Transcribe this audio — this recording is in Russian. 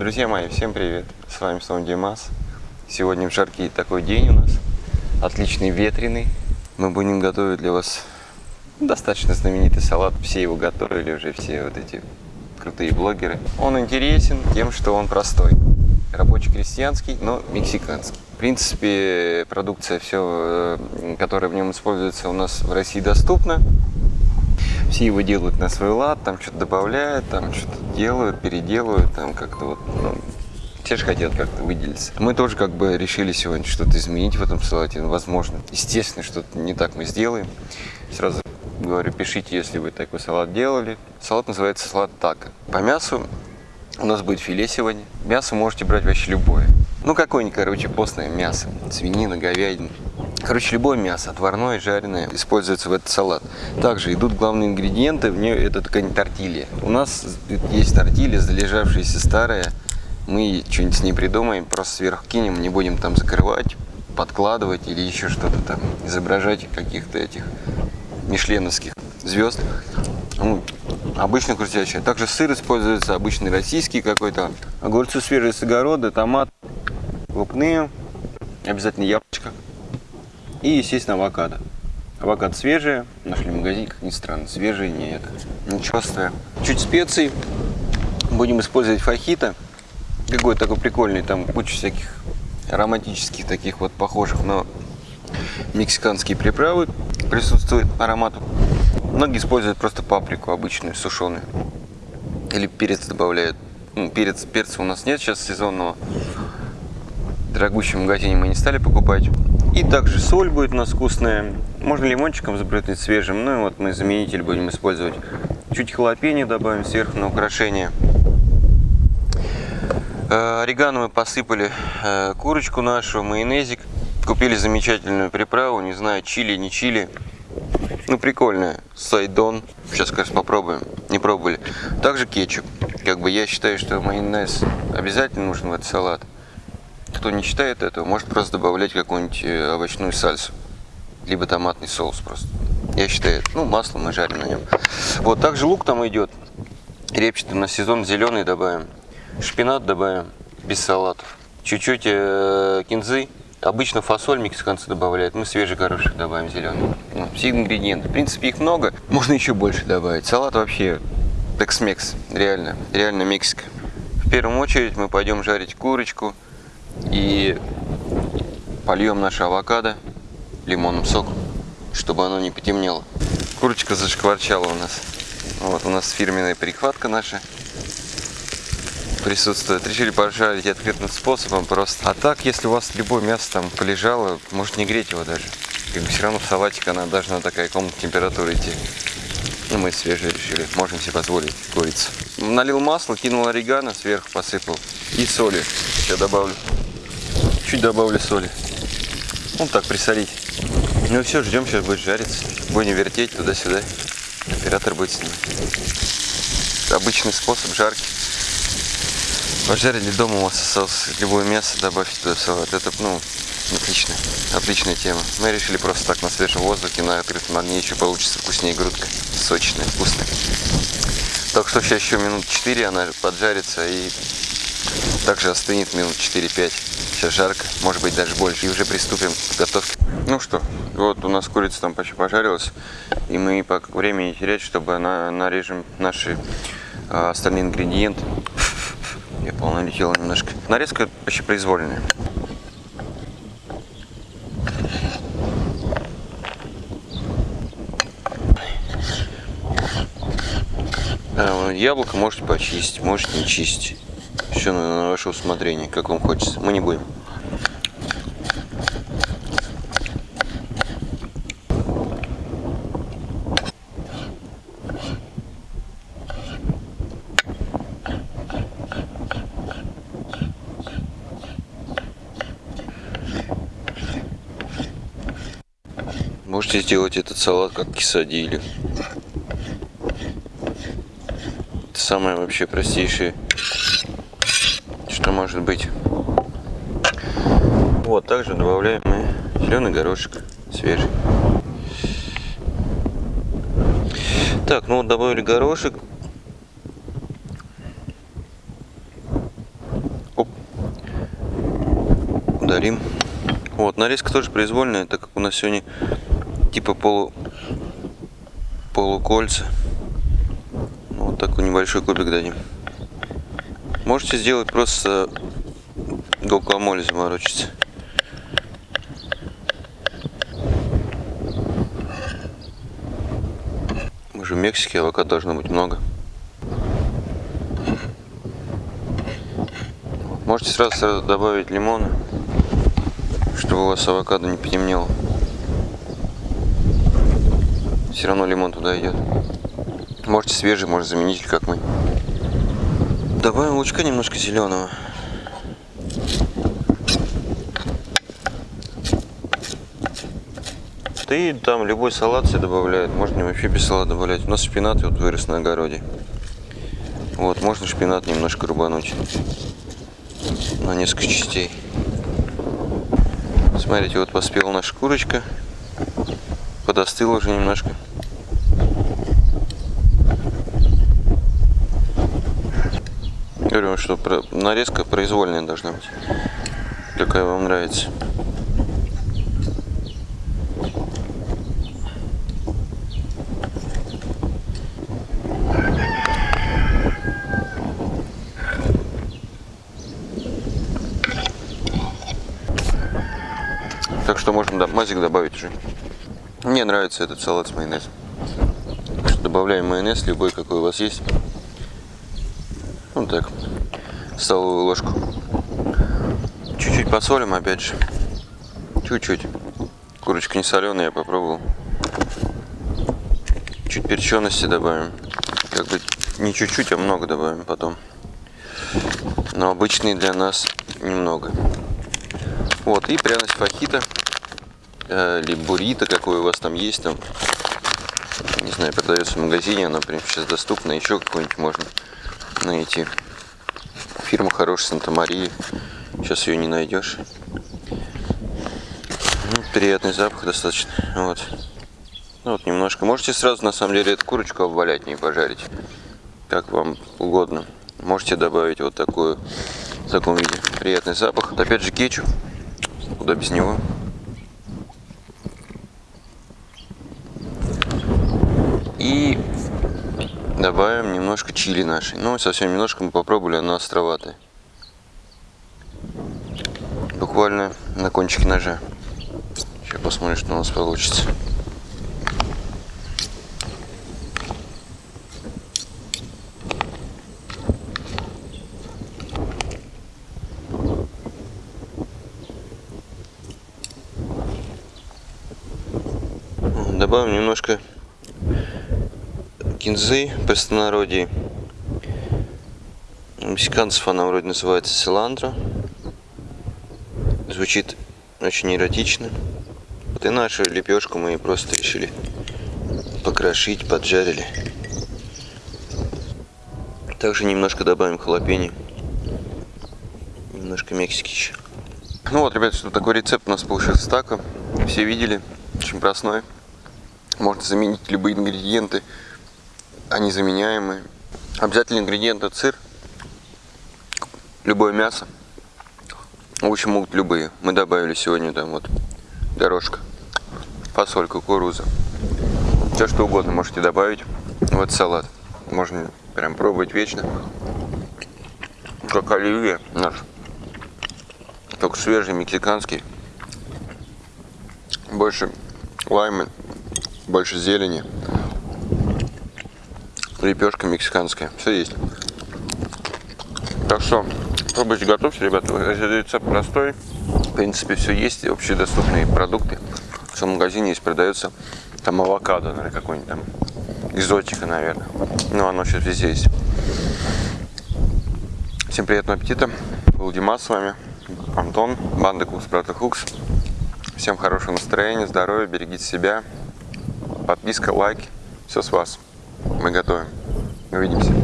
Друзья мои, всем привет! С вами снова Димас. Сегодня в жаркий такой день у нас, отличный ветреный. Мы будем готовить для вас достаточно знаменитый салат. Все его готовили уже, все вот эти крутые блогеры. Он интересен тем, что он простой. Рабочий-крестьянский, но мексиканский. В принципе, продукция, все, э, которая в нем используется, у нас в России доступна все его делают на свой лад, там что-то добавляют, там что-то делают, переделывают, там как-то вот, ну, все же хотят как-то выделиться. Мы тоже как бы решили сегодня что-то изменить в этом салате, ну, возможно. Естественно, что-то не так мы сделаем. Сразу говорю, пишите, если вы такой салат делали. Салат называется салат тако. По мясу у нас будет филе сегодня. Мясо можете брать вообще любое. Ну, какое-нибудь, короче, постное мясо. Свинина, говядина. Короче, любое мясо, отварное, жареное, используется в этот салат. Также идут главные ингредиенты, в нее это такая тортилья. У нас есть тортилья, залежавшаяся старая. Мы что-нибудь с ней придумаем, просто сверху кинем, не будем там закрывать, подкладывать или еще что-то там, изображать каких-то этих мишленовских звезд. Ну, обычно крутящая. Также сыр используется, обычный российский какой-то. Огурцы свежие с огорода, томат, лупные, обязательно яблочко. И, естественно, авокадо. Авокадо свежие, нашли в магазине, как ни странно, свежие, не это, не черствые. Чуть специй, будем использовать фахита, какой такой прикольный, там куча всяких ароматических таких вот похожих на мексиканские приправы присутствует аромат. Многие используют просто паприку обычную, сушеную. Или перец добавляют. Ну, перец, перца у нас нет сейчас сезонного. Дорогущем магазине мы не стали покупать. И также соль будет у нас вкусная. Можно лимончиком забрызгать свежим. Ну и вот мы заменитель будем использовать. Чуть халапеньо добавим сверху на украшение. Э, орегано мы посыпали э, курочку нашу, майонезик. Купили замечательную приправу, не знаю, чили, не чили. Ну, прикольная. Сайдон. Сейчас, кажется, попробуем. Не пробовали. Также кетчуп. Как бы я считаю, что майонез обязательно нужен в этот салат. Кто не считает этого, может просто добавлять какую-нибудь э, овощную сальсу. Либо томатный соус просто. Я считаю, ну, масло мы жарим на нем. Вот, также лук там идет. Репчатый на сезон зеленый добавим. Шпинат добавим без салатов. Чуть-чуть э, кинзы. Обычно фасоль мексиканцы добавляют, мы свежий горошек добавим зеленый. Ну, все ингредиенты. В принципе, их много. Можно еще больше добавить. Салат вообще текс-мекс. Реально. Реально Мексика. В первую очередь мы пойдем жарить курочку и польем наше авокадо лимонным соком, чтобы оно не потемнело. Курочка зашкварчала у нас. Вот у нас фирменная прихватка наша присутствует. Решили пожарить открытым способом просто. А так, если у вас любое мясо там полежало, может не греть его даже. Как бы все равно в салатик она должна такая комнатная температура идти. Ну, мы свежие решили, можем себе позволить курицу. Налил масло, кинул орегано, сверху посыпал. И соли сейчас добавлю. Чуть добавлю соли. Ну, так присолить. Ну все, ждем, сейчас будет жариться. Будем вертеть туда-сюда. Оператор будет снимать. Обычный способ жарки. Пожарили дома у вас осталось любое мясо, добавьте туда салат. Это, ну, отлично, отличная тема. Мы решили просто так на свежем воздухе, на открытом огне еще получится вкуснее грудка. Сочная, вкусная. Так что сейчас еще минут 4 она поджарится и также остынет минут 4-5. Сейчас жарко, может быть даже больше. И уже приступим к готовке. Ну что, вот у нас курица там почти пожарилась. И мы по времени терять, чтобы она нарежем наши а, остальные ингредиенты. Я полно летела немножко. Нарезка почти произвольная. А, яблоко можете почистить, можете не чистить. Все на, ваше усмотрение, как вам хочется. Мы не будем. Можете сделать этот салат как кисадили. Это самое вообще простейшее может быть. Вот, также добавляем мы зеленый горошек свежий. Так, ну вот добавили горошек. удалим. Вот, нарезка тоже произвольная, так как у нас сегодня типа полу полукольца. Ну, вот такой небольшой кубик дадим. Можете сделать просто гуакамоле заморочиться. Мы же в Мексике, авокадо должно быть много. Можете сразу, сразу добавить лимона, чтобы у вас авокадо не потемнело. Все равно лимон туда идет. Можете свежий, может заменить, как мы. Добавим лучка немножко зеленого. Да и там любой салат себе добавляет. Можно вообще без салата добавлять. У нас шпинат вот вырос на огороде. Вот, можно шпинат немножко рубануть на несколько частей. Смотрите, вот поспела наша курочка. Подостыла уже немножко. Говорю, что нарезка произвольная должна быть. Какая вам нравится. Так что можно да, мазик добавить уже. Мне нравится этот салат с майонезом. Добавляем майонез, любой, какой у вас есть. Так. Столовую ложку. Чуть-чуть посолим, опять же. Чуть-чуть. Курочка не соленая, я попробовал. Чуть перчености добавим. Как бы не чуть-чуть, а много добавим потом. Но обычный для нас немного. Вот, и пряность фахита э, или буррито, какой у вас там есть, там, не знаю, продается в магазине, она прям сейчас доступна, еще какой-нибудь можно найти. Фирма хорошая, Санта-Мария, сейчас ее не найдешь. Ну, приятный запах достаточно, вот. Ну, вот немножко. Можете сразу, на самом деле, эту курочку обвалять, не пожарить, как вам угодно. Можете добавить вот такую, в таком виде, приятный запах. Опять же кетчуп, куда без него. И добавим немножко чили нашей. Ну, совсем немножко мы попробовали, она островатая. Буквально на кончике ножа. Сейчас посмотрим, что у нас получится. Добавим немножко кинзы простонародье. У мексиканцев она вроде называется силандро. Звучит очень эротично. Вот и нашу лепешку мы просто решили покрошить, поджарили. Также немножко добавим халапеньо. Немножко Мексики еще. Ну вот, ребят, что такой рецепт у нас получился тако. Все видели, очень простой. Можно заменить любые ингредиенты они заменяемые. Обязательный ингредиент это сыр, любое мясо. В общем, могут любые. Мы добавили сегодня там вот горошка, фасоль, кукуруза. Все что угодно можете добавить в этот салат. Можно прям пробовать вечно. Как оливье наш. Только свежий, мексиканский. Больше лаймы, больше зелени лепешка мексиканская. Все есть. Так что пробуйте, готовьте, ребята. Рецепт простой. В принципе, все есть. Общедоступные продукты. В магазине есть продается там авокадо, наверное, какой-нибудь там экзотика, наверное. Ну, оно сейчас везде есть. Всем приятного аппетита. Был Димас с вами. Антон, банда Кукс Брата Хукс. Всем хорошего настроения, здоровья, берегите себя. Подписка, лайк. Все с вас. Мы готовим. Увидимся.